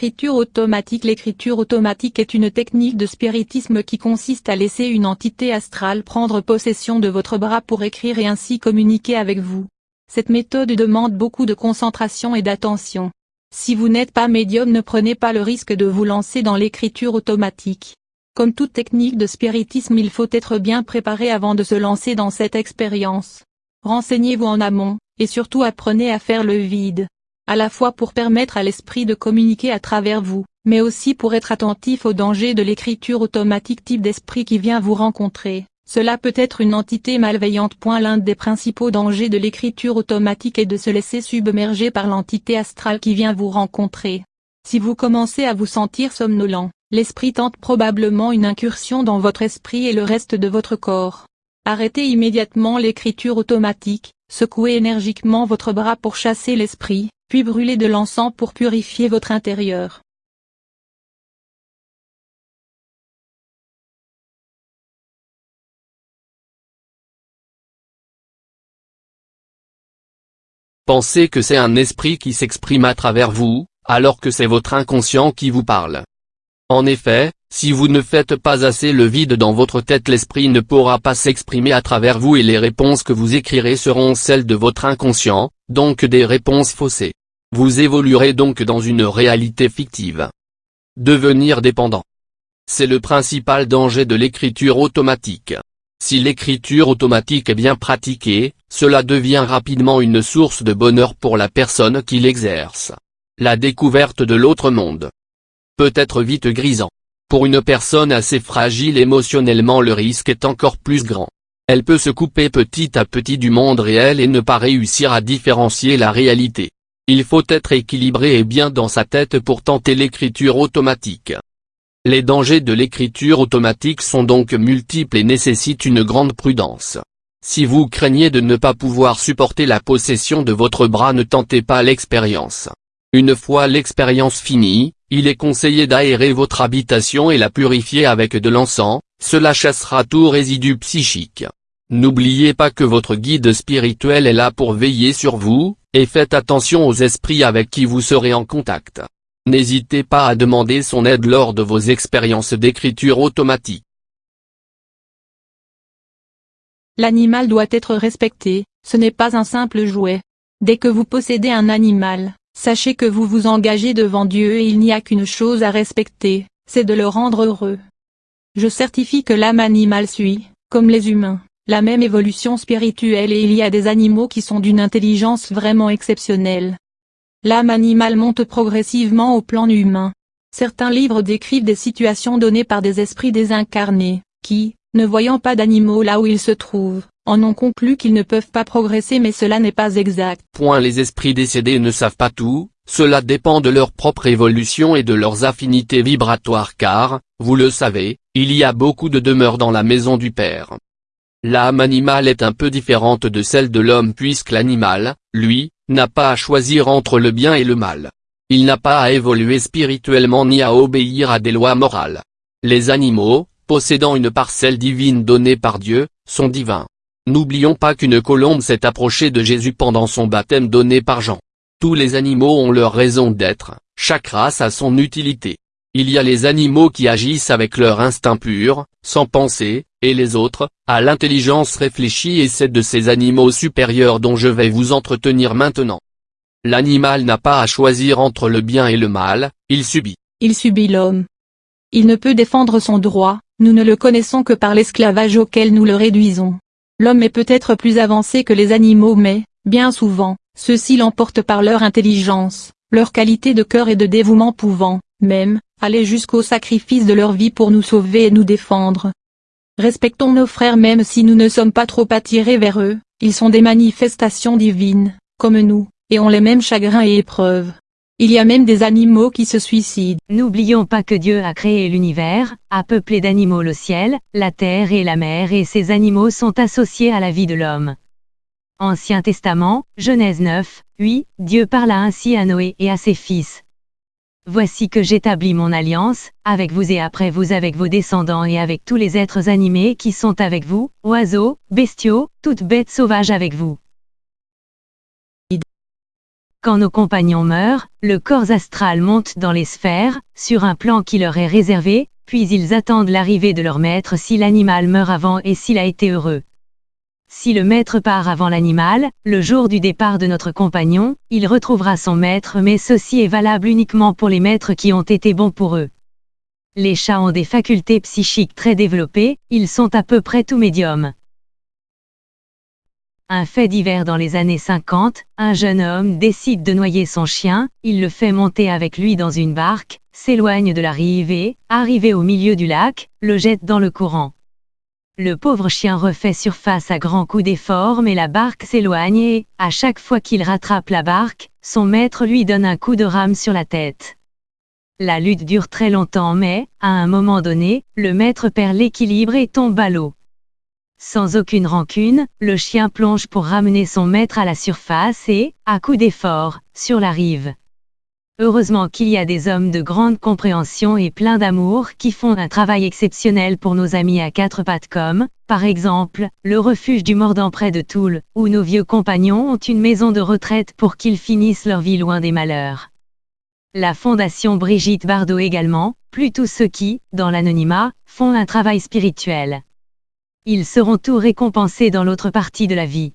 L'écriture automatique L'écriture automatique est une technique de spiritisme qui consiste à laisser une entité astrale prendre possession de votre bras pour écrire et ainsi communiquer avec vous. Cette méthode demande beaucoup de concentration et d'attention. Si vous n'êtes pas médium ne prenez pas le risque de vous lancer dans l'écriture automatique. Comme toute technique de spiritisme il faut être bien préparé avant de se lancer dans cette expérience. Renseignez-vous en amont, et surtout apprenez à faire le vide à la fois pour permettre à l'esprit de communiquer à travers vous, mais aussi pour être attentif aux dangers de l'écriture automatique type d'esprit qui vient vous rencontrer. Cela peut être une entité malveillante. L'un des principaux dangers de l'écriture automatique est de se laisser submerger par l'entité astrale qui vient vous rencontrer. Si vous commencez à vous sentir somnolent, l'esprit tente probablement une incursion dans votre esprit et le reste de votre corps. Arrêtez immédiatement l'écriture automatique, secouez énergiquement votre bras pour chasser l'esprit, puis brûlez de l'encens pour purifier votre intérieur. Pensez que c'est un esprit qui s'exprime à travers vous, alors que c'est votre inconscient qui vous parle. En effet, si vous ne faites pas assez le vide dans votre tête l'esprit ne pourra pas s'exprimer à travers vous et les réponses que vous écrirez seront celles de votre inconscient, donc des réponses faussées. Vous évoluerez donc dans une réalité fictive. Devenir dépendant. C'est le principal danger de l'écriture automatique. Si l'écriture automatique est bien pratiquée, cela devient rapidement une source de bonheur pour la personne qui l'exerce. La découverte de l'autre monde peut être vite grisant. Pour une personne assez fragile émotionnellement le risque est encore plus grand. Elle peut se couper petit à petit du monde réel et ne pas réussir à différencier la réalité. Il faut être équilibré et bien dans sa tête pour tenter l'écriture automatique. Les dangers de l'écriture automatique sont donc multiples et nécessitent une grande prudence. Si vous craignez de ne pas pouvoir supporter la possession de votre bras ne tentez pas l'expérience. Une fois l'expérience finie, il est conseillé d'aérer votre habitation et la purifier avec de l'encens, cela chassera tout résidu psychique. N'oubliez pas que votre guide spirituel est là pour veiller sur vous, et faites attention aux esprits avec qui vous serez en contact. N'hésitez pas à demander son aide lors de vos expériences d'écriture automatique. L'animal doit être respecté, ce n'est pas un simple jouet. Dès que vous possédez un animal, sachez que vous vous engagez devant Dieu et il n'y a qu'une chose à respecter, c'est de le rendre heureux. Je certifie que l'âme animale suit, comme les humains, la même évolution spirituelle et il y a des animaux qui sont d'une intelligence vraiment exceptionnelle. L'âme animale monte progressivement au plan humain. Certains livres décrivent des situations données par des esprits désincarnés, qui, ne voyant pas d'animaux là où ils se trouvent, en ont conclu qu'ils ne peuvent pas progresser mais cela n'est pas exact. Point les esprits décédés ne savent pas tout, cela dépend de leur propre évolution et de leurs affinités vibratoires car, vous le savez, il y a beaucoup de demeures dans la maison du Père. L'âme animale est un peu différente de celle de l'homme puisque l'animal, lui, n'a pas à choisir entre le bien et le mal. Il n'a pas à évoluer spirituellement ni à obéir à des lois morales. Les animaux, possédant une parcelle divine donnée par Dieu, sont divins. N'oublions pas qu'une colombe s'est approchée de Jésus pendant son baptême donné par Jean. Tous les animaux ont leur raison d'être, chaque race a son utilité. Il y a les animaux qui agissent avec leur instinct pur, sans penser, et les autres, à l'intelligence réfléchie et c'est de ces animaux supérieurs dont je vais vous entretenir maintenant. L'animal n'a pas à choisir entre le bien et le mal, il subit. Il subit l'homme. Il ne peut défendre son droit, nous ne le connaissons que par l'esclavage auquel nous le réduisons. L'homme est peut-être plus avancé que les animaux mais, bien souvent, ceux-ci l'emportent par leur intelligence, leur qualité de cœur et de dévouement pouvant, même, aller jusqu'au sacrifice de leur vie pour nous sauver et nous défendre. Respectons nos frères même si nous ne sommes pas trop attirés vers eux, ils sont des manifestations divines, comme nous, et ont les mêmes chagrins et épreuves. Il y a même des animaux qui se suicident. N'oublions pas que Dieu a créé l'univers, a peuplé d'animaux le ciel, la terre et la mer et ces animaux sont associés à la vie de l'homme. Ancien Testament, Genèse 9, 8, Dieu parla ainsi à Noé et à ses fils, Voici que j'établis mon alliance, avec vous et après vous avec vos descendants et avec tous les êtres animés qui sont avec vous, oiseaux, bestiaux, toutes bêtes sauvages avec vous. Quand nos compagnons meurent, le corps astral monte dans les sphères, sur un plan qui leur est réservé, puis ils attendent l'arrivée de leur maître si l'animal meurt avant et s'il a été heureux. Si le maître part avant l'animal, le jour du départ de notre compagnon, il retrouvera son maître mais ceci est valable uniquement pour les maîtres qui ont été bons pour eux. Les chats ont des facultés psychiques très développées, ils sont à peu près tout médiums. Un fait divers dans les années 50, un jeune homme décide de noyer son chien, il le fait monter avec lui dans une barque, s'éloigne de la rive et, arrivé au milieu du lac, le jette dans le courant. Le pauvre chien refait surface à grands coups d'effort mais la barque s'éloigne et, à chaque fois qu'il rattrape la barque, son maître lui donne un coup de rame sur la tête. La lutte dure très longtemps mais, à un moment donné, le maître perd l'équilibre et tombe à l'eau. Sans aucune rancune, le chien plonge pour ramener son maître à la surface et, à coup d'effort, sur la rive. Heureusement qu'il y a des hommes de grande compréhension et plein d'amour qui font un travail exceptionnel pour nos amis à quatre pattes comme, par exemple, le refuge du mordant près de Toul, où nos vieux compagnons ont une maison de retraite pour qu'ils finissent leur vie loin des malheurs. La Fondation Brigitte Bardot également, plus tous ceux qui, dans l'anonymat, font un travail spirituel. Ils seront tous récompensés dans l'autre partie de la vie.